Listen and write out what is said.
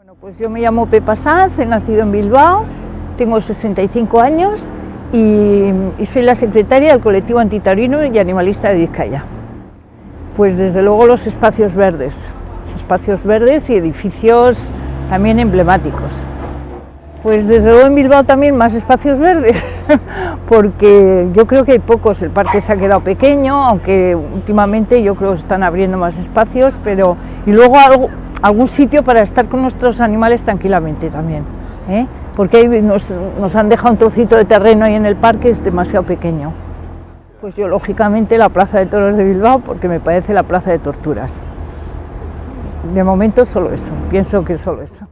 Bueno, pues yo me llamo Pepa Sanz, he nacido en Bilbao, tengo 65 años y, soy la secretaria del colectivo antitaurino y animalista de Vizcaya. Pues desde luego los espacios verdes, espacios verdes y edificios también emblemáticos. Pues desde luego en Bilbao también más espacios verdes, porque yo creo que hay pocos, el parque se ha quedado pequeño, aunque últimamente yo creo que están abriendo más espacios, pero y luego algo, algún sitio para estar con nuestros animales tranquilamente también, ¿eh? porque ahí nos, nos han dejado un trocito de terreno ahí en el parque, es demasiado pequeño. Pues yo lógicamente la Plaza de Toros de Bilbao, porque me parece la plaza de torturas. De momento solo eso, pienso que solo eso.